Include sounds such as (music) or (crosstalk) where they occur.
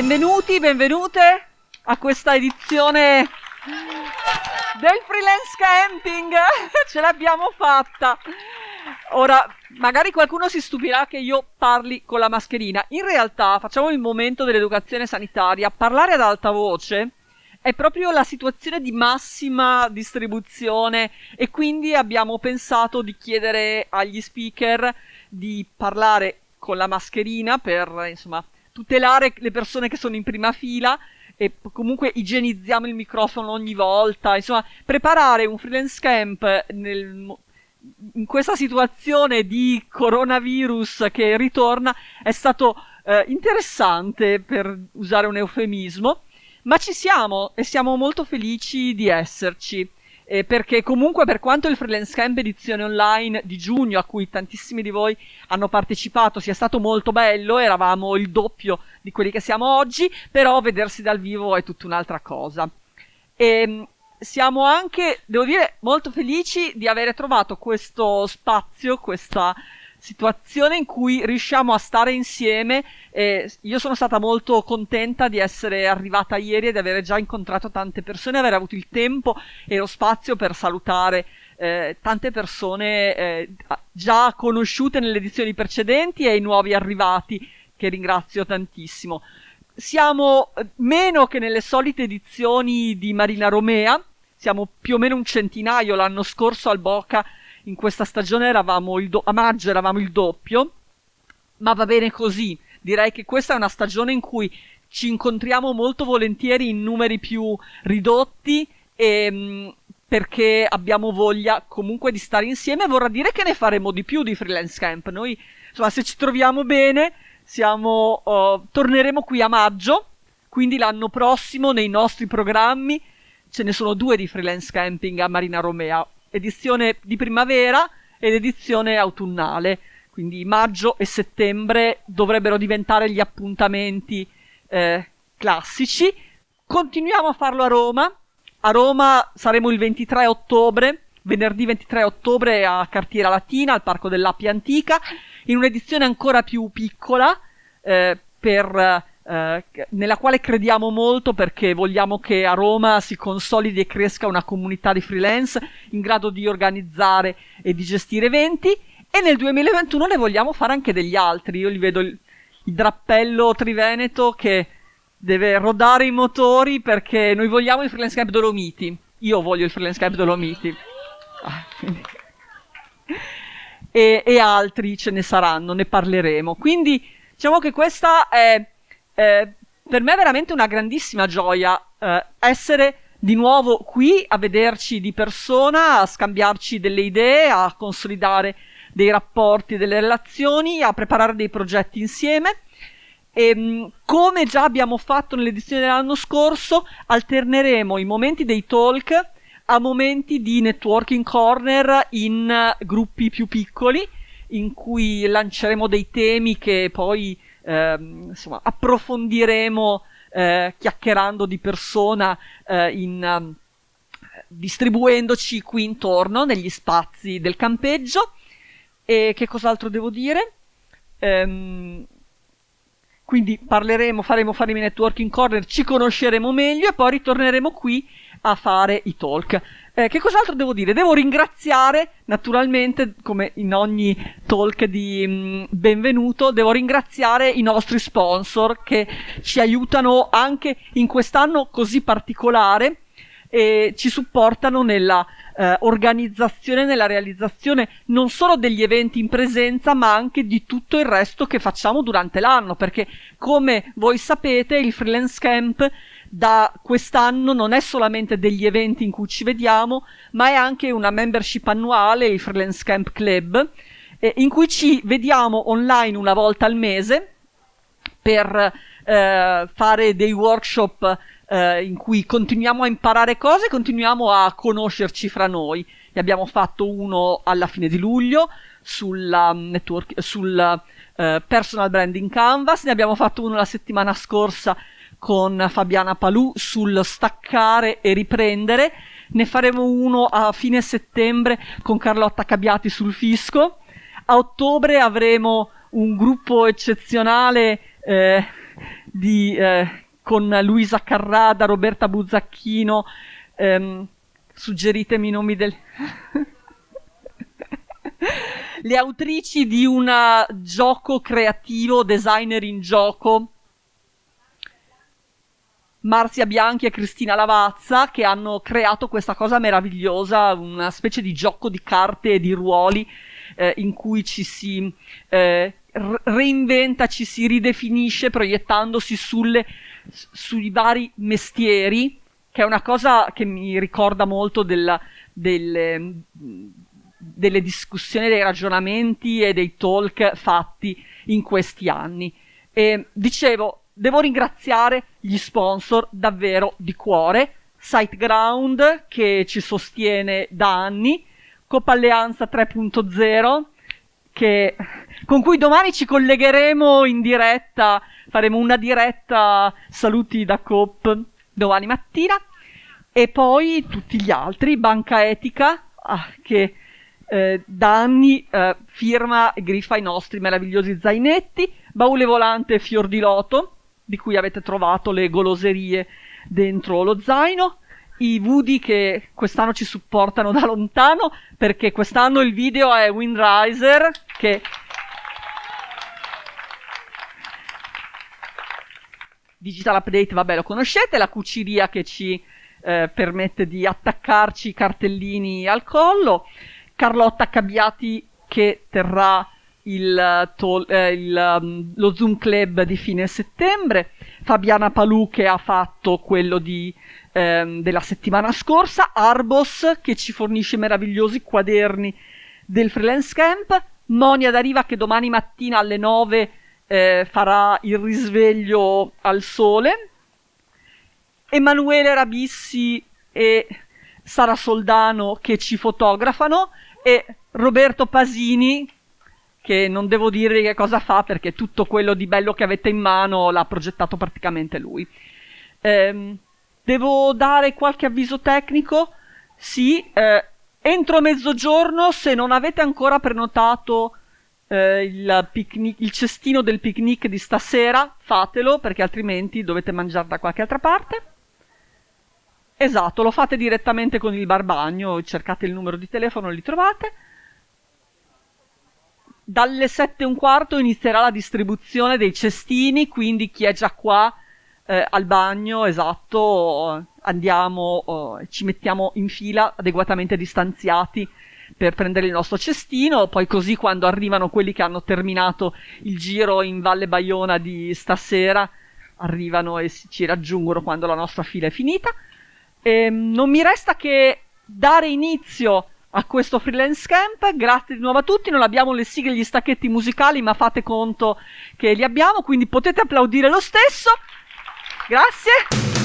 Benvenuti, benvenute a questa edizione del freelance camping. (laughs) Ce l'abbiamo fatta. Ora, magari qualcuno si stupirà che io parli con la mascherina. In realtà, facciamo il momento dell'educazione sanitaria. Parlare ad alta voce è proprio la situazione di massima distribuzione e quindi abbiamo pensato di chiedere agli speaker di parlare con la mascherina per, insomma, tutelare le persone che sono in prima fila e comunque igienizziamo il microfono ogni volta, insomma, preparare un freelance camp nel, in questa situazione di coronavirus che ritorna è stato eh, interessante per usare un eufemismo, ma ci siamo e siamo molto felici di esserci eh, perché comunque per quanto il freelance camp edizione online di giugno a cui tantissimi di voi hanno partecipato sia stato molto bello, eravamo il doppio di quelli che siamo oggi, però vedersi dal vivo è tutta un'altra cosa. E ehm, siamo anche, devo dire, molto felici di avere trovato questo spazio, questa situazione in cui riusciamo a stare insieme e io sono stata molto contenta di essere arrivata ieri e di avere già incontrato tante persone, aver avuto il tempo e lo spazio per salutare eh, tante persone eh, già conosciute nelle edizioni precedenti e i nuovi arrivati che ringrazio tantissimo. Siamo eh, meno che nelle solite edizioni di Marina Romea, siamo più o meno un centinaio l'anno scorso al Boca in questa stagione eravamo a maggio eravamo il doppio, ma va bene così. Direi che questa è una stagione in cui ci incontriamo molto volentieri in numeri più ridotti e, mh, perché abbiamo voglia comunque di stare insieme. Vorrà dire che ne faremo di più di freelance camp. Noi, insomma, se ci troviamo bene, siamo, uh, torneremo qui a maggio. Quindi l'anno prossimo nei nostri programmi ce ne sono due di freelance camping a Marina Romea edizione di primavera ed edizione autunnale. Quindi maggio e settembre dovrebbero diventare gli appuntamenti eh, classici. Continuiamo a farlo a Roma. A Roma saremo il 23 ottobre, venerdì 23 ottobre a Cartiera Latina, al Parco dell'Appia Antica, in un'edizione ancora più piccola, eh, per eh, nella quale crediamo molto perché vogliamo che a Roma si consolidi e cresca una comunità di freelance in grado di organizzare e di gestire eventi e nel 2021 ne vogliamo fare anche degli altri. Io li vedo il, il drappello Triveneto che deve rodare i motori perché noi vogliamo il freelance camp Dolomiti. Io voglio il freelance camp Dolomiti. Ah, (laughs) e, e altri ce ne saranno, ne parleremo. Quindi diciamo che questa è eh, per me è veramente una grandissima gioia eh, essere di nuovo qui a vederci di persona, a scambiarci delle idee, a consolidare dei rapporti, delle relazioni, a preparare dei progetti insieme. E, ehm, come già abbiamo fatto nell'edizione dell'anno scorso, alterneremo i momenti dei talk a momenti di networking corner in gruppi più piccoli, in cui lanceremo dei temi che poi ehm, insomma, approfondiremo eh, chiacchierando di persona eh, in, um, distribuendoci qui intorno negli spazi del campeggio. E che cos'altro devo dire? Ehm, quindi parleremo, faremo, faremo i networking corner, ci conosceremo meglio e poi ritorneremo qui a fare i talk. Eh, che cos'altro devo dire? Devo ringraziare, naturalmente, come in ogni talk di mh, mm, benvenuto, devo ringraziare i nostri sponsor che ci aiutano anche in quest'anno così particolare e ci supportano nella eh, organizzazione, nella realizzazione non solo degli eventi in presenza, ma anche di tutto il resto che facciamo durante l'anno, perché come voi sapete il freelance camp da quest'anno non è solamente degli eventi in cui ci vediamo, ma è anche una membership annuale, il Freelance Camp Club, eh, in cui ci vediamo online una volta al mese per eh, fare dei workshop eh, in cui continuiamo a imparare cose, continuiamo a conoscerci fra noi. Ne abbiamo fatto uno alla fine di luglio sulla network, sul uh, personal branding canvas, ne abbiamo fatto uno la settimana scorsa con Fabiana Palù sul staccare e riprendere. Ne faremo uno a fine settembre con Carlotta Cabiati sul fisco. A ottobre avremo un gruppo eccezionale eh, di, eh, con Luisa Carrada, Roberta Buzzacchino, ehm, suggeritemi i nomi del... (laughs) le autrici di un gioco creativo, designer in gioco, Marzia Bianchi e Cristina Lavazza, che hanno creato questa cosa meravigliosa, una specie di gioco di carte e di ruoli eh, in cui ci si eh, reinventa, ci si ridefinisce proiettandosi sulle, sui vari mestieri, che è una cosa che mi ricorda molto della, delle, delle discussioni, dei ragionamenti e dei talk fatti in questi anni. E dicevo, devo ringraziare gli sponsor davvero di cuore, SiteGround che ci sostiene da anni, Coppa Alleanza 3.0 che, con cui domani ci collegheremo in diretta, faremo una diretta saluti da Coop domani mattina. E poi tutti gli altri, Banca Etica ah, che eh, da anni eh, firma e griffa i nostri meravigliosi zainetti, Baule Volante Fior di Loto di cui avete trovato le goloserie dentro lo zaino, i Woody che quest'anno ci supportano da lontano, perché quest'anno il video è Windriser, che Digital Update, vabbè, lo conoscete, la cuciria che ci eh, permette di attaccarci i cartellini al collo, Carlotta Cabbiati che terrà il, tol- eh, il, um, lo Zoom Club di fine settembre, Fabiana Palù che ha fatto quello di, ehm, della settimana scorsa, Arbos che ci fornisce meravigliosi quaderni del freelance camp, Monia D'Ariva che domani mattina alle 9 eh, farà il risveglio al sole, Emanuele Rabissi e Sara Soldano che ci fotografano. E Roberto Pasini che non devo dirvi che cosa fa perché tutto quello di bello che avete in mano l'ha progettato praticamente lui. Ehm, devo dare qualche avviso tecnico? Sì, eh, entro mezzogiorno se non avete ancora prenotato eh, il, picnic, il cestino del picnic di stasera, fatelo perché altrimenti dovete mangiare da qualche altra parte. Esatto, lo fate direttamente con il barbagno, cercate il numero di telefono, li trovate dalle sette e un quarto inizierà la distribuzione dei cestini, quindi chi è già qua eh, al bagno, esatto, andiamo, eh, ci mettiamo in fila adeguatamente distanziati per prendere il nostro cestino, poi così quando arrivano quelli che hanno terminato il giro in Valle Baiona di stasera, arrivano e ci raggiungono quando la nostra fila è finita. E, ehm, non mi resta che dare inizio a questo freelance camp. Grazie di nuovo a tutti. Non abbiamo le sigle gli stacchetti musicali, ma fate conto che li abbiamo, quindi potete applaudire lo stesso. Grazie.